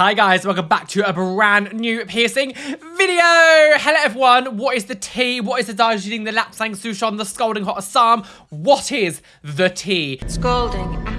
Hi guys, welcome back to a brand new piercing video. Hello everyone, what is the tea? What is the Darjeeling, the Lapsang Souchong, the Scalding Hot Assam? What is the tea? Scalding.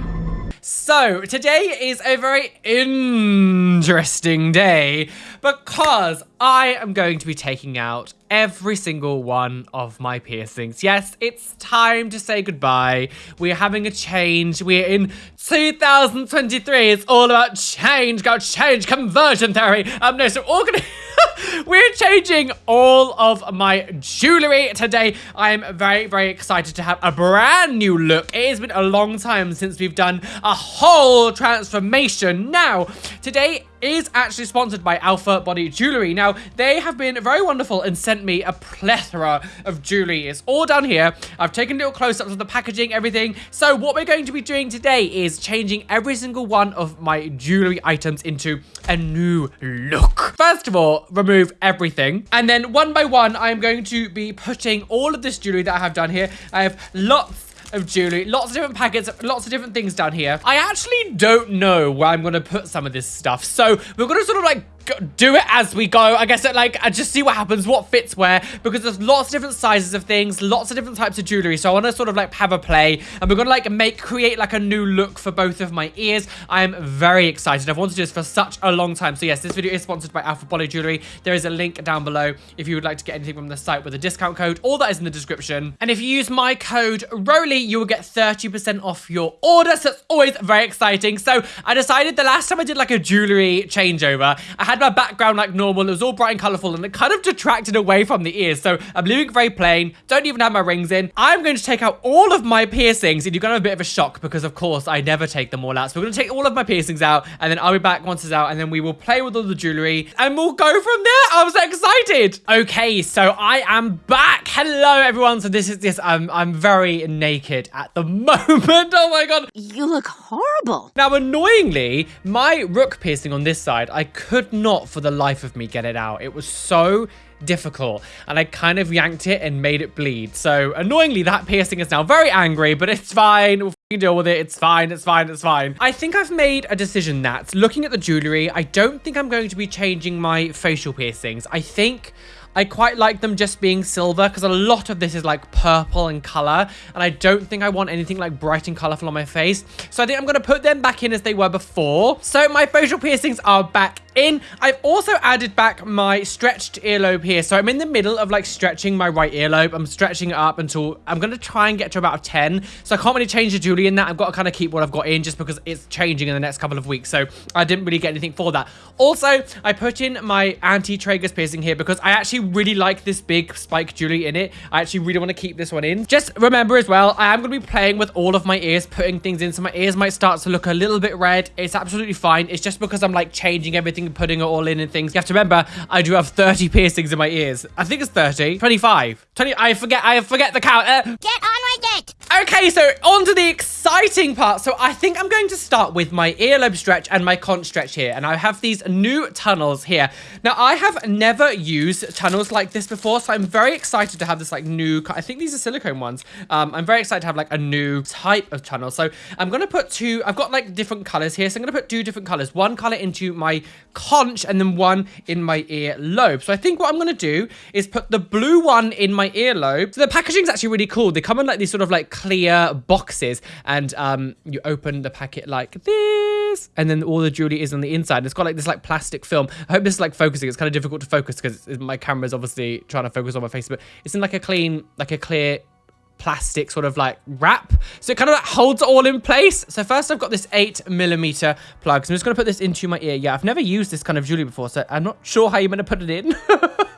So, today is a very interesting day because I am going to be taking out every single one of my piercings. Yes, it's time to say goodbye. We're having a change. We're in 2023. It's all about change. Go change conversion theory. Um, no, so gonna... We're changing all of my jewelry today. I am very, very excited to have a brand new look. It has been a long time since we've done a whole transformation. Now, today is actually sponsored by Alpha Body Jewelry. Now, they have been very wonderful and sent me a plethora of jewelry. It's all down here. I've taken little close-ups of the packaging, everything. So what we're going to be doing today is changing every single one of my jewelry items into a new look. First of all, remove everything. And then one by one, I'm going to be putting all of this jewelry that I have done here. I have lots of jewelry. Lots of different packets, lots of different things down here. I actually don't know where I'm going to put some of this stuff. So we're going to sort of like do it as we go. I guess it, like I just see what happens, what fits where, because there's lots of different sizes of things, lots of different types of jewelry. So I want to sort of like have a play, and we're gonna like make create like a new look for both of my ears. I am very excited. I've wanted to do this for such a long time. So yes, this video is sponsored by Alpha Body Jewelry. There is a link down below if you would like to get anything from the site with a discount code. All that is in the description. And if you use my code ROLY, you will get 30% off your order. So it's always very exciting. So I decided the last time I did like a jewelry changeover, I had my background like normal. It was all bright and colorful and it kind of detracted away from the ears. So I'm leaving it very plain. Don't even have my rings in. I'm going to take out all of my piercings and you're going to have a bit of a shock because of course I never take them all out. So we're going to take all of my piercings out and then I'll be back once it's out and then we will play with all the jewelry and we'll go from there. I'm so excited. Okay, so I am back. Hello everyone. So this is this. I'm, I'm very naked at the moment. Oh my God. You look horrible. Now, annoyingly, my rook piercing on this side, I could not for the life of me get it out. It was so difficult and I kind of yanked it and made it bleed. So annoyingly, that piercing is now very angry, but it's fine. We'll deal with it. It's fine. It's fine. It's fine. I think I've made a decision that looking at the jewelry, I don't think I'm going to be changing my facial piercings. I think I quite like them just being silver because a lot of this is like purple in color and I don't think I want anything like bright and colorful on my face. So I think I'm going to put them back in as they were before. So my facial piercings are back in. I've also added back my stretched earlobe here. So I'm in the middle of like stretching my right earlobe. I'm stretching it up until I'm going to try and get to about a 10. So I can't really change the jewelry in that. I've got to kind of keep what I've got in just because it's changing in the next couple of weeks. So I didn't really get anything for that. Also, I put in my anti-tragus piercing here because I actually really like this big spike jewelry in it. I actually really want to keep this one in. Just remember as well, I am going to be playing with all of my ears, putting things in. So my ears might start to look a little bit red. It's absolutely fine. It's just because I'm like changing everything and putting it all in and things. You have to remember, I do have 30 piercings in my ears. I think it's 30, 25, 20. I forget, I forget the count. Uh, Get on with it. Okay, so on to the exciting part. So I think I'm going to start with my earlobe stretch and my conch stretch here. And I have these new tunnels here. Now, I have never used tunnels like this before, so I'm very excited to have this like new, I think these are silicone ones. Um, I'm very excited to have like a new type of tunnel. So I'm going to put two, I've got like different colors here. So I'm going to put two different colors, one color into my conch and then one in my earlobe. So I think what I'm going to do is put the blue one in my earlobe. So the packaging is actually really cool. They come in like these sort of like clear boxes and um, you open the packet like this and then all the jewelry is on the inside. It's got like this like plastic film. I hope this is like focusing. It's kind of difficult to focus because my camera is obviously trying to focus on my face, but it's in like a clean, like a clear plastic sort of like wrap. So it kind of like holds it all in place. So first I've got this eight millimeter plug. So I'm just going to put this into my ear. Yeah, I've never used this kind of jewelry before, so I'm not sure how you're going to put it in.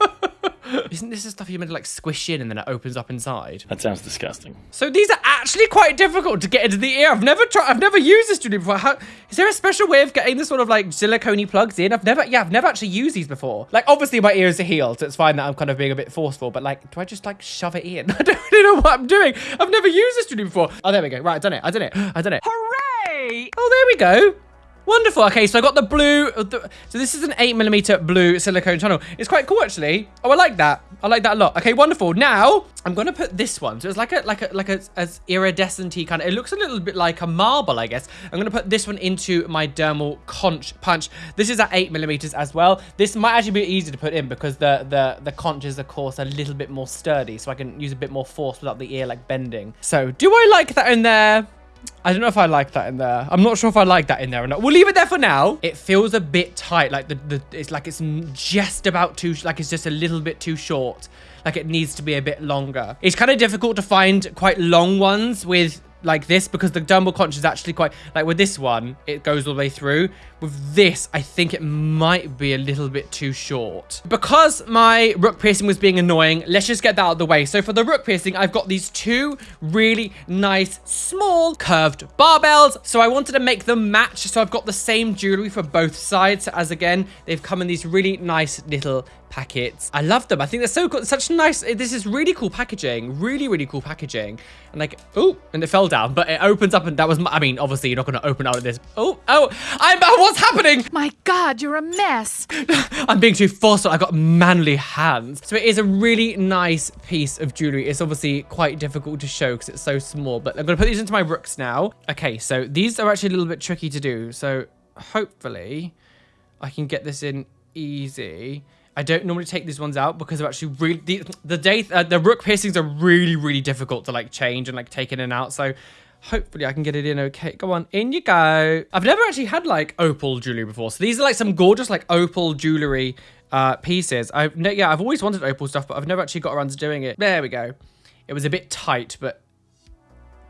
Isn't this the stuff you're meant to like squish in and then it opens up inside? That sounds disgusting. So these are actually quite difficult to get into the ear. I've never tried, I've never used this jewelry before. How, is there a special way of getting this sort of like silicone plugs in? I've never, yeah, I've never actually used these before. Like obviously my ears are healed, so it's fine that I'm kind of being a bit forceful, but like, do I just like shove it in? I don't really know what I'm doing. I've never used this jewelry before. Oh, there we go. Right, I done it. I done it. I done it. Hooray! Oh, there we go. Wonderful. Okay, so I got the blue. uh, so this is an 8mm blue silicone tunnel. It's quite cool, actually. Oh, I like that. I like that a lot. Okay, wonderful. Now, I'm going to put this one. So it's like a like a like a as iridescent kind of. It looks a little bit like a marble, I guess. I'm going to put this one into my dermal conch punch. This is at 8mm as well. This might actually be easy to put in because the the the conch is, of course, a little bit more sturdy, so I can use a bit more force without the ear like bending. So do I like that in there? I don't know if I like that in there. I'm not sure if I like that in there or not. We'll leave it there for now. It feels a bit tight. Like the, the it's like it's just about too, like it's just a little bit too short. Like it needs to be a bit longer. It's kind of difficult to find quite long ones with like this because the dermal conch is actually quite like with this one it goes all the way through. With this i think it might be a little bit too short. Because my rook piercing was being annoying let's just get that out of the way. So for the rook piercing i've got these two really nice small curved barbells. So i wanted to make them match so i've got the same jewelry for both sides. As again they've come in these really nice little packets. I love them. I think they're so cool. Such nice. Eh, this is really cool packaging. Really, really cool packaging. And like, oh, and it fell down, but it opens up and that was, my, I mean, obviously you're not going to open out of this. Oh, oh, I'm, oh, what's happening? My God, you're a mess. I'm being too forceful. I've got manly hands. So it is a really nice piece of jewelry. It's obviously quite difficult to show because it's so small, but I'm going to put these into my rooks now. Okay, so these are actually a little bit tricky to do. So hopefully I can get this in easy. I don't normally take these ones out because they're actually really the the day uh, the rook piercings are really really difficult to like change and like take in and out. So hopefully I can get it in okay. Go on, in you go. I've never actually had like opal jewelry before, so these are like some gorgeous like opal jewelry uh pieces. I've no, yeah I've always wanted opal stuff, but I've never actually got around to doing it. There we go. It was a bit tight, but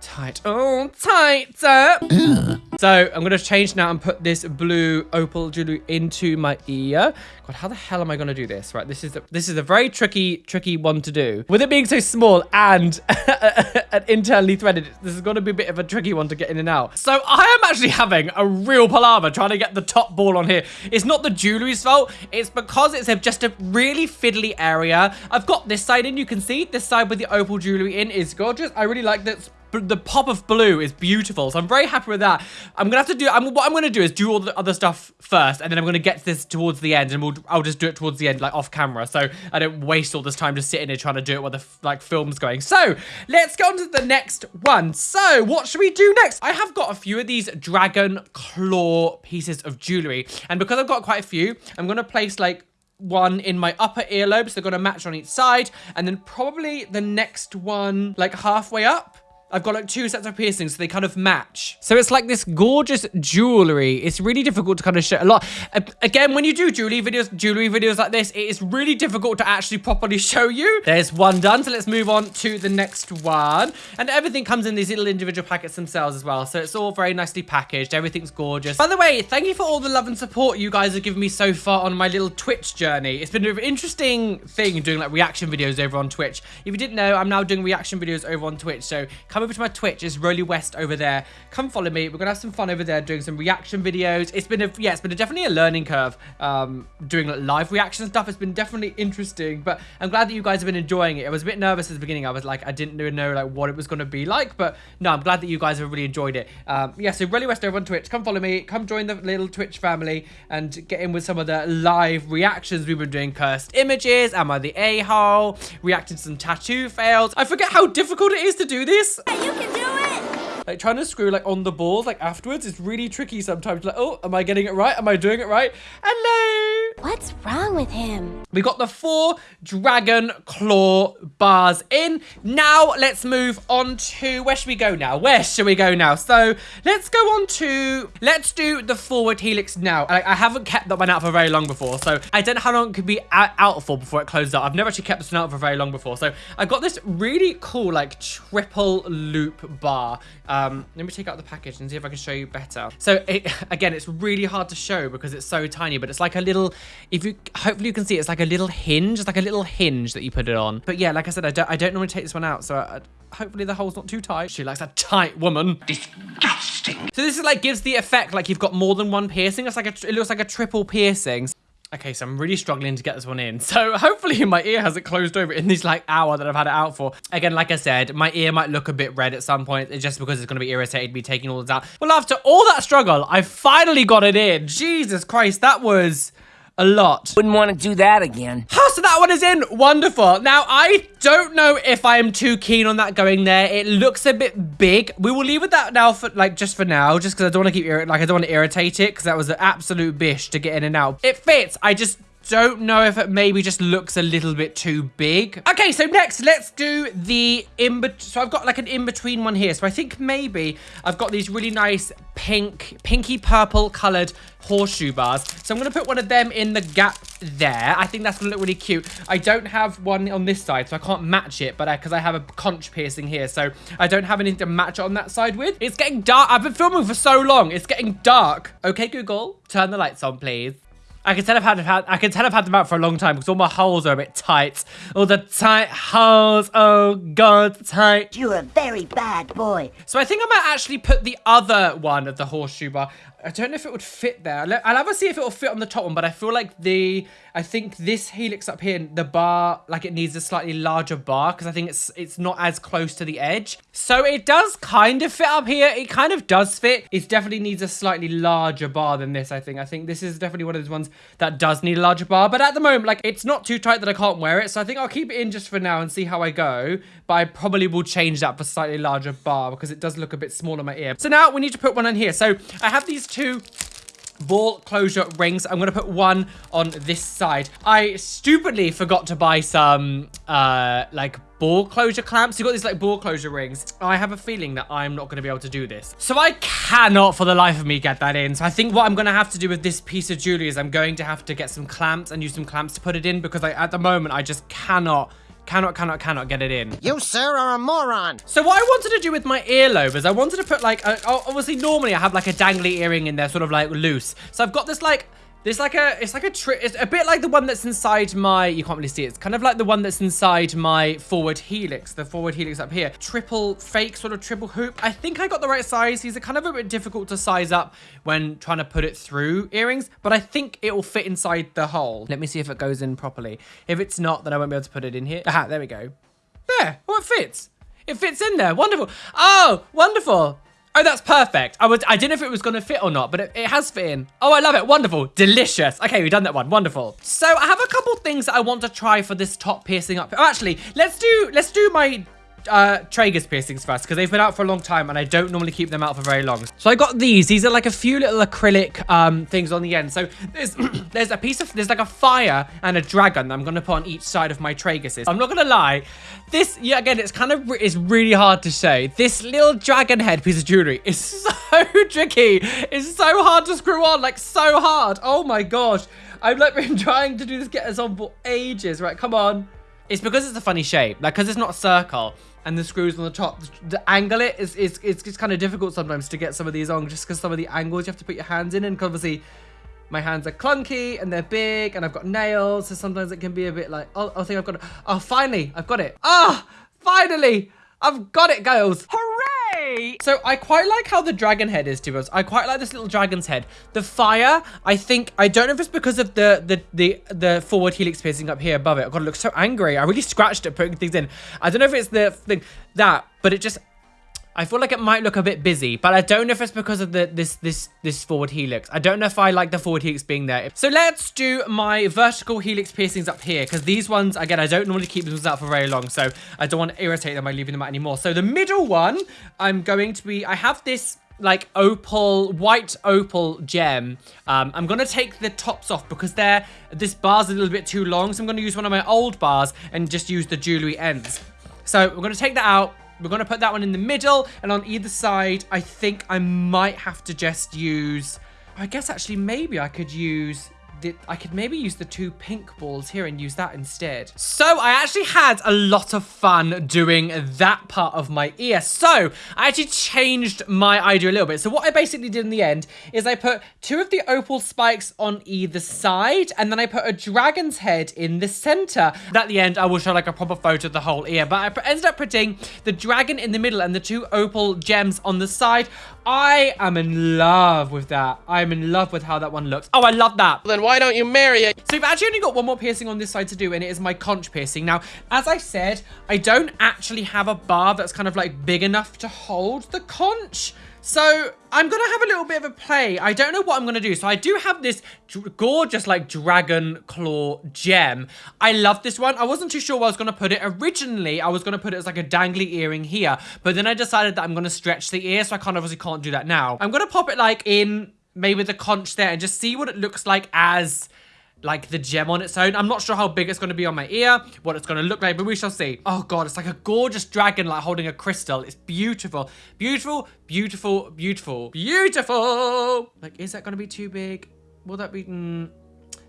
tight. Oh, tighter. So I'm going to change now and put this blue opal jewelry into my ear. God, how the hell am I going to do this? Right, this is a, this is a very tricky, tricky one to do. With it being so small and, and internally threaded, this is going to be a bit of a tricky one to get in and out. So I am actually having a real palaver trying to get the top ball on here. It's not the jewelry's fault. It's because it's a, just a really fiddly area. I've got this side in. You can see this side with the opal jewelry in is gorgeous. I really like this the pop of blue is beautiful so i'm very happy with that i'm gonna have to do I'm, what i'm gonna do is do all the other stuff first and then i'm gonna get this towards the end and we'll i'll just do it towards the end like off camera so i don't waste all this time just sitting here trying to do it while the like film's going. So let's go on to the next one. So what should we do next? I have got a few of these dragon claw pieces of jewelry and because i've got quite a few i'm gonna place like one in my upper earlobe, so they're gonna match on each side, and then probably the next one like halfway up. I've got like two sets of piercings, so they kind of match. So it's like this gorgeous jewelry. It's really difficult to kind of show a lot. Again, when you do jewelry videos, jewelry videos like this, it is really difficult to actually properly show you. There's one done, so let's move on to the next one. And everything comes in these little individual packets themselves as well, so it's all very nicely packaged. Everything's gorgeous. By the way, thank you for all the love and support you guys have given me so far on my little Twitch journey. It's been an interesting thing doing like reaction videos over on Twitch. If you didn't know, I'm now doing reaction videos over on Twitch, so come over to my Twitch. It's Roly West over there. Come follow me. We're gonna have some fun over there doing some reaction videos. It's been a yeah, it's been a, definitely a learning curve. Um, doing like, live reaction stuff. It's been definitely interesting, but I'm glad that you guys have been enjoying it. I was a bit nervous at the beginning. I was like, I didn't know like what it was gonna be like, but no, I'm glad that you guys have really enjoyed it. Um, yeah, so Roly West over on Twitch. Come follow me. Come join the little Twitch family and get in with some of the live reactions we've been doing. Cursed images. Am I the a-hole? Reacting to some tattoo fails. I forget how difficult it is to do this. You can do it! Like trying to screw like on the balls like afterwards is really tricky sometimes. Like, oh, am I getting it right? Am I doing it right? Hello. What's wrong with him? We got the four dragon claw bars in. Now let's move on to where should we go now? Where should we go now? So let's go on to let's do the forward helix now. I, I haven't kept that one out for very long before, so I don't know how long it could be out, for before it closes up. I've never actually kept this one out for very long before, so I've got this really cool like triple loop bar. Um, let me take out the package and see if I can show you better. So it, again, it's really hard to show because it's so tiny, but it's like a little, if you, hopefully you can see, it's like a little hinge. It's like a little hinge that you put it on. But yeah, like I said, I don't, I don't normally take this one out. So I, hopefully the hole's not too tight. She likes a tight woman. Disgusting. So this is like gives the effect like you've got more than one piercing. It's like a, it looks like a triple piercing. Okay, so I'm really struggling to get this one in. So hopefully my ear hasn't closed over in this like hour that I've had it out for. Again, like I said, my ear might look a bit red at some point it's just because it's going to be irritated me taking all this out. Well, after all that struggle, I finally got it in. Jesus Christ, that was a lot. Wouldn't want to do that again. Oh, so that one is in. Wonderful. Now, I don't know if I am too keen on that going there. It looks a bit big. We will leave with that now for, like, just for now, just because I don't want to keep, like, I don't want to irritate it, because that was an absolute bish to get in and out. It fits. I just don't know if it maybe just looks a little bit too big. Okay, so next, let's do the in So I've got like an in-between one here. So I think maybe I've got these really nice pink, pinky purple colored horseshoe bars. So I'm going to put one of them in the gap there. I think that's going to look really cute. I don't have one on this side, so I can't match it, but because I, I, have a conch piercing here, so I don't have anything to match it on that side with. It's getting dark. I've been filming for so long. It's getting dark. Okay, Google, turn the lights on, please. I can tell I've had, had I can tell I've had them out for a long time because all my holes are a bit tight. All the tight holes. Oh god, tight. You're a very bad boy. So I think I might actually put the other one of the horseshoe bar. I don't know if it would fit there. I'll have to see if it will fit on the top one, but I feel like the, I think this helix up here, the bar, like it needs a slightly larger bar because I think it's it's not as close to the edge. So it does kind of fit up here. It kind of does fit. It definitely needs a slightly larger bar than this, I think. I think this is definitely one of those ones that does need a larger bar. But at the moment, like it's not too tight that I can't wear it. So I think I'll keep it in just for now and see how I go. But I probably will change that for slightly larger bar because it does look a bit small on my ear. So now we need to put one on here. So I have these two ball closure rings. I'm going to put one on this side. I stupidly forgot to buy some, uh, like, ball closure clamps. You got these, like, ball closure rings. I have a feeling that I'm not going to be able to do this. So I cannot, for the life of me, get that in. So I think what I'm going to have to do with this piece of jewelry is I'm going to have to get some clamps and use some clamps to put it in because, I, at the moment, I just cannot Cannot, cannot, cannot get it in. You, sir, are a moron. So what I wanted to do with my earlobe is I wanted to put like, a, obviously normally I have like a dangly earring in there sort of like loose. So I've got this like there's like a, it's like a trick, it's a bit like the one that's inside my, you can't really see it. It's kind of like the one that's inside my forward helix, the forward helix up here. Triple fake sort of triple hoop. I think I got the right size. These are kind of a bit difficult to size up when trying to put it through earrings, but I think it will fit inside the hole. Let me see if it goes in properly. If it's not, then I won't be able to put it in here. Aha, there we go. There, oh, it fits. It fits in there. Wonderful. Oh, wonderful. Oh, that's perfect. I was I didn't know if it was going to fit or not, but it, it, has fit in. Oh, I love it. Wonderful. Delicious. Okay, we've done that one. Wonderful. So I have a couple things that I want to try for this top piercing up. Oh, actually, let's do let's do my uh, tragus piercings first because they've been out for a long time and I don't normally keep them out for very long. So I got these. These are like a few little acrylic um, things on the end. So there's there's a piece of, there's like a fire and a dragon that I'm going to put on each side of my tragus. I'm not going to lie. This, yeah, again, it's kind of, it's really hard to say. This little dragon head piece of jewelry is so tricky. It's so hard to screw on, like so hard. Oh my gosh. I've like been trying to do this get us on for ages. Right, come on. It's because it's a funny shape, like because it's not a circle and the screws on the top. The angle it is, is it's, kind of difficult sometimes to get some of these on just because some of the angles you have to put your hands in and obviously my hands are clunky and they're big and I've got nails so sometimes it can be a bit like oh I think I've got it. Oh finally I've got it. Ah oh, finally I've got it girls. Hooray! So I quite like how the dragon head is to us. I quite like this little dragon's head. The fire, I think, I don't know if it's because of the the the, the forward helix piercing up here above it. God, it looks so angry. I really scratched it putting things in. I don't know if it's the thing, that, but it just, I feel like it might look a bit busy, but I don't know if it's because of the this this this forward helix. I don't know if I like the forward helix being there. So let's do my vertical helix piercings up here, because these ones, again, I don't normally keep these out for very long, so I don't want to irritate them by leaving them out anymore. So the middle one, I'm going to be, I have this like opal white opal gem um i'm gonna take the tops off because they're this bar's a little bit too long so i'm gonna use one of my old bars and just use the jewelry ends so we're gonna take that out we're going to put that one in the middle. And on either side, I think I might have to just use... I guess actually maybe I could use I could maybe use the two pink balls here and use that instead. So I actually had a lot of fun doing that part of my ear. So I actually changed my idea a little bit. So what I basically did in the end is I put two of the opal spikes on either side and then I put a dragon's head in the center. At the end, I will show like a proper photo of the whole ear, but I ended up putting the dragon in the middle and the two opal gems on the side. I am in love with that. I'm in love with how that one looks. Oh, I love that. Then why why don't you marry it? So we've actually only got one more piercing on this side to do, and it is my conch piercing. Now, as I said, I don't actually have a bar that's kind of like big enough to hold the conch. So I'm going to have a little bit of a play. I don't know what I'm going to do. So I do have this gorgeous like dragon claw gem. I love this one. I wasn't too sure where I was going to put it. Originally, I was going to put it as like a dangly earring here. But then I decided that I'm going to stretch the ear. So I can't obviously can't do that now. I'm going to pop it like in maybe the conch there and just see what it looks like as like the gem on its own. I'm not sure how big it's going to be on my ear, what it's going to look like, but we shall see. Oh god, it's like a gorgeous dragon like holding a crystal. It's beautiful. Beautiful, beautiful, beautiful, beautiful. Like, is that going to be too big? Will that be... Mm,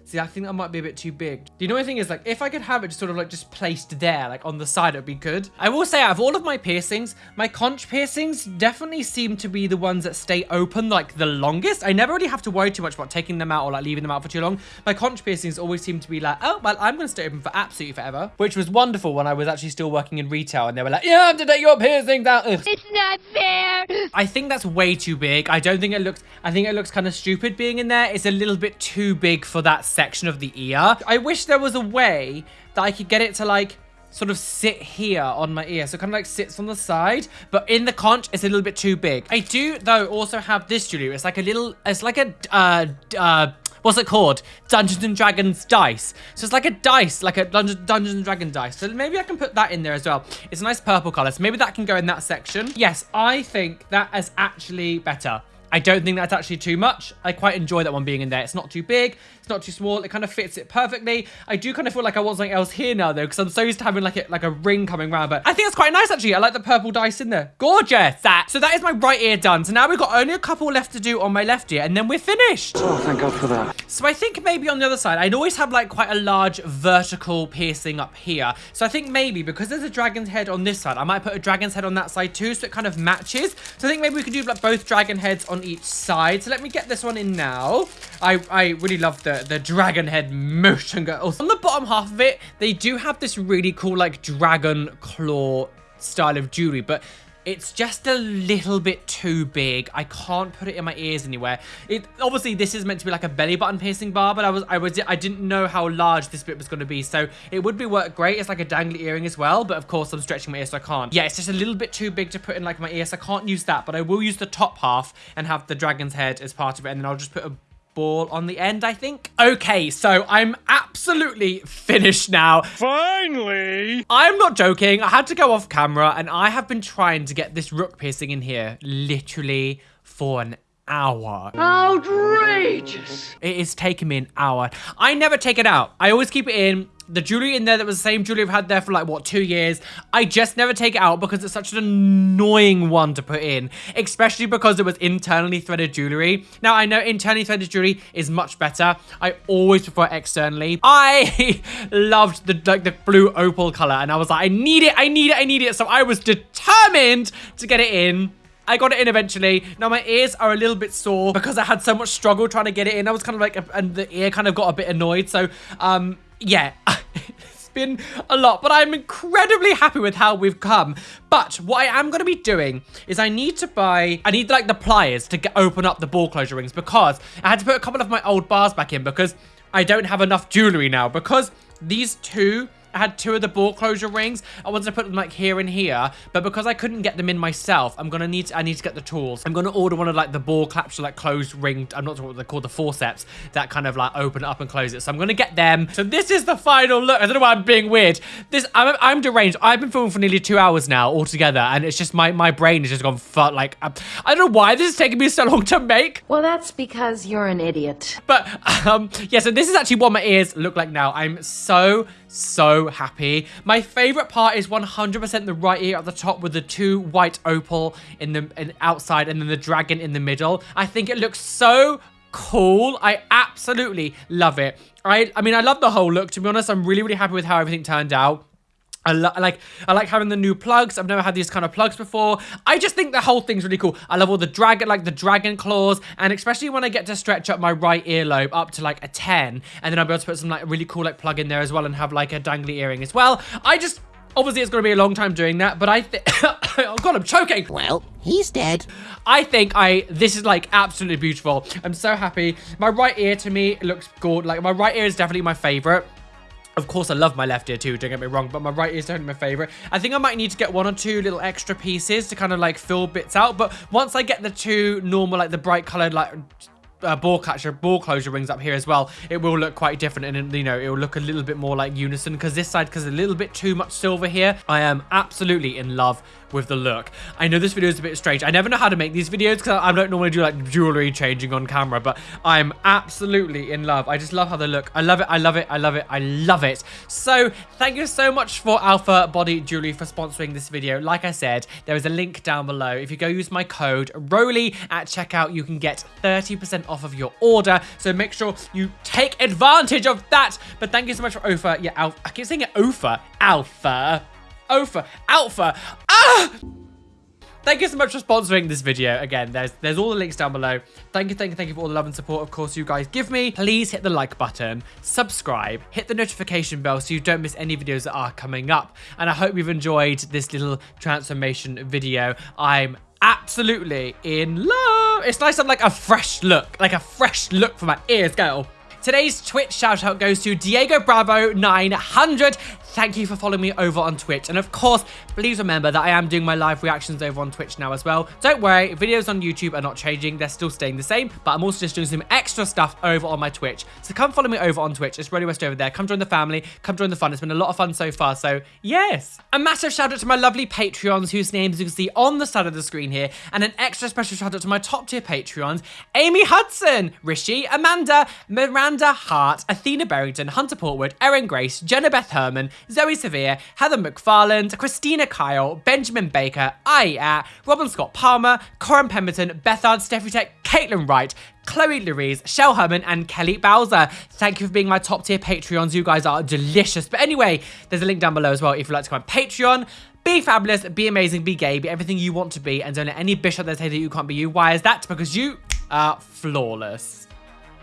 See, I think that might be a bit too big. The only thing is, like, if I could have it just sort of like just placed there, like on the side, it would be good. I will say, out of all of my piercings, my conch piercings definitely seem to be the ones that stay open like the longest. I never really have to worry too much about taking them out or like leaving them out for too long. My conch piercings always seem to be like, oh, well, I'm going to stay open for absolutely forever, which was wonderful when I was actually still working in retail and they were like, yeah, I have to take your piercings out. Ugh. It's not fair. I think that's way too big. I don't think it looks, I think it looks kind of stupid being in there. It's a little bit too big for that section of the ear. I wish there was a way that I could get it to like sort of sit here on my ear. So kind of like sits on the side, but in the conch, it's a little bit too big. I do though also have this jewelry. It's like a little, it's like a, uh, uh, what's it called? Dungeons and Dragons dice. So it's like a dice, like a Dungeons, Dungeons and Dragons dice. So maybe I can put that in there as well. It's a nice purple color. So maybe that can go in that section. Yes, I think that is actually better. I don't think that's actually too much. I quite enjoy that one being in there. It's not too big. It's not too small. It kind of fits it perfectly. I do kind of feel like I want something else here now, though, because I'm so used to having like a, like a ring coming around. But I think it's quite nice, actually. I like the purple dice in there. Gorgeous. That. So that is my right ear done. So now we've got only a couple left to do on my left ear, and then we're finished. Oh, thank God for that. So I think maybe on the other side, I'd always have like quite a large vertical piercing up here. So I think maybe because there's a dragon's head on this side, I might put a dragon's head on that side too, so it kind of matches. So I think maybe we could do like both dragon heads on each side. So let me get this one in now. I, I really love the, the dragon head motion oh, girls. On the bottom half of it, they do have this really cool like dragon claw style of jewelry, but it's just a little bit too big. I can't put it in my ears anywhere. It obviously this is meant to be like a belly button piercing bar, but I was I was I didn't know how large this bit was going to be. So it would be work great. It's like a dangly earring as well, but of course I'm stretching my ear so I can't. Yeah, it's just a little bit too big to put in like my ear, so I can't use that. But I will use the top half and have the dragon's head as part of it, and then I'll just put a ball on the end, I think. Okay, so I'm absolutely finished now. Finally! I'm not joking. I had to go off camera and I have been trying to get this rook piercing in here literally for an hour. Outrageous. It is taking me an hour. I never take it out. I always keep it in. The jewelry in there that was the same jewelry I've had there for like, what, two years. I just never take it out because it's such an annoying one to put in, especially because it was internally threaded jewelry. Now, I know internally threaded jewelry is much better. I always prefer externally. I loved the like the blue opal color and I was like, I need it, I need it, I need it. So I was determined to get it in. I got it in eventually. Now my ears are a little bit sore because I had so much struggle trying to get it in. I was kind of like, and the ear kind of got a bit annoyed. So, um, yeah, it's been a lot, but I'm incredibly happy with how we've come. But what I am going to be doing is I need to buy, I need like the pliers to get, open up the ball closure rings because I had to put a couple of my old bars back in because I don't have enough jewelry now because these two had two of the ball closure rings. I wanted to put them like here and here, but because I couldn't get them in myself, I'm gonna need to, I need to get the tools. I'm gonna order one of like the ball claps like closed ring. I'm not sure what they're called, the forceps that kind of like open up and close it. So I'm gonna get them. So this is the final look. I don't know why I'm being weird. This I'm, I'm deranged. I've been filming for nearly two hours now altogether, and it's just my my brain has just gone far, like I don't know why this is taking me so long to make. Well, that's because you're an idiot. But um, yeah, so this is actually what my ears look like now. I'm so, so happy. My favorite part is 100% the right ear at the top with the two white opal in the in outside and then the dragon in the middle. I think it looks so cool. I absolutely love it. I, I mean, I love the whole look. To be honest, I'm really, really happy with how everything turned out. I like I like having the new plugs. I've never had these kind of plugs before. I just think the whole thing's really cool. I love all the dragon, like the dragon claws, and especially when I get to stretch up my right earlobe up to like a 10, and then I'll be able to put some like really cool like plug in there as well and have like a dangly earring as well. I just Obviously, it's going to be a long time doing that, but I think... oh, God, I'm choking. Well, he's dead. I think I this is like absolutely beautiful. I'm so happy. My right ear to me looks good. Like my right ear is definitely my favorite. Of course, I love my left ear too, don't get me wrong, but my right ear is definitely my favorite. I think I might need to get one or two little extra pieces to kind of like fill bits out, but once I get the two normal, like the bright colored, like uh, ball catcher, ball closure rings up here as well, it will look quite different and, you know, it will look a little bit more like unison because this side, because a little bit too much silver here, I am absolutely in love with the look. I know this video is a bit strange. I never know how to make these videos because I don't normally do like jewelry changing on camera, but I'm absolutely in love. I just love how they look. I love it. I love it. I love it. I love it. So thank you so much for Alpha Body Jewelry for sponsoring this video. Like I said, there is a link down below. If you go use my code ROLY at checkout, you can get 30% off of your order. So make sure you take advantage of that. But thank you so much for Alpha. Yeah, Alpha. I keep saying it Alpha. Alpha. Alpha. Alpha. Ah! Thank you so much for sponsoring this video. Again, there's there's all the links down below. Thank you, thank you, thank you for all the love and support, of course, you guys give me. Please hit the like button, subscribe, hit the notification bell so you don't miss any videos that are coming up. And I hope you've enjoyed this little transformation video. I'm absolutely in love. It's nice to have like a fresh look, like a fresh look for my ears, girl. Today's Twitch shout out goes to Diego Bravo 900. Thank you for following me over on Twitch. And of course, please remember that I am doing my live reactions over on Twitch now as well. Don't worry, videos on YouTube are not changing. They're still staying the same, but I'm also just doing some extra stuff over on my Twitch. So come follow me over on Twitch. It's Roly West over there. Come join the family. Come join the fun. It's been a lot of fun so far. So yes. A massive shout out to my lovely Patreons whose names you can see on the side of the screen here. And an extra special shout out to my top tier Patreons, Amy Hudson, Rishi, Amanda, Miranda Hart, Athena Barrington, Hunter Portwood, Erin Grace, Jenna Beth Herman, Zoe Severe, Heather McFarland, Christina Kyle, Benjamin Baker, I Robin Scott Palmer, Corin Pemberton, Bethard, Steffi Tech, Caitlin Wright, Chloe Louise, Shell Herman, and Kelly Bowser. Thank you for being my top tier Patreons. You guys are delicious. But anyway, there's a link down below as well if you'd like to go on Patreon. Be fabulous, be amazing, be gay, be everything you want to be, and don't let any bitch out there say that you can't be you. Why is that? Because you are flawless.